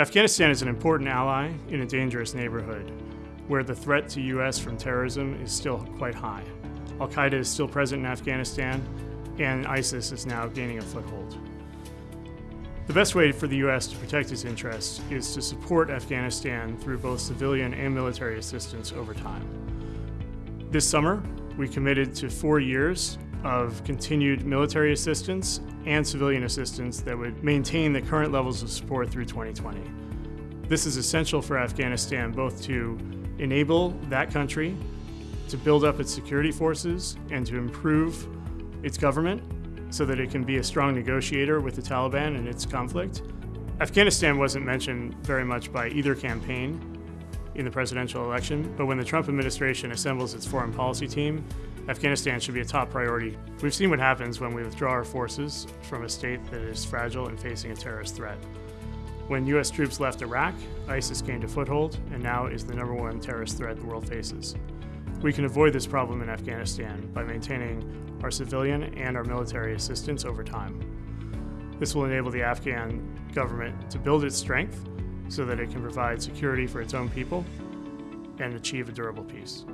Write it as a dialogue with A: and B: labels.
A: Afghanistan is an important ally in a dangerous neighborhood where the threat to U.S. from terrorism is still quite high. Al Qaeda is still present in Afghanistan, and ISIS is now gaining a foothold. The best way for the U.S. to protect its interests is to support Afghanistan through both civilian and military assistance over time. This summer, we committed to four years of continued military assistance and civilian assistance that would maintain the current levels of support through 2020. This is essential for Afghanistan both to enable that country to build up its security forces and to improve its government so that it can be a strong negotiator with the Taliban in its conflict. Afghanistan wasn't mentioned very much by either campaign in the presidential election, but when the Trump administration assembles its foreign policy team, Afghanistan should be a top priority. We've seen what happens when we withdraw our forces from a state that is fragile and facing a terrorist threat. When U.S. troops left Iraq, ISIS gained a foothold and now is the number one terrorist threat the world faces. We can avoid this problem in Afghanistan by maintaining our civilian and our military assistance over time. This will enable the Afghan government to build its strength so that it can provide security for its own people and achieve a durable peace.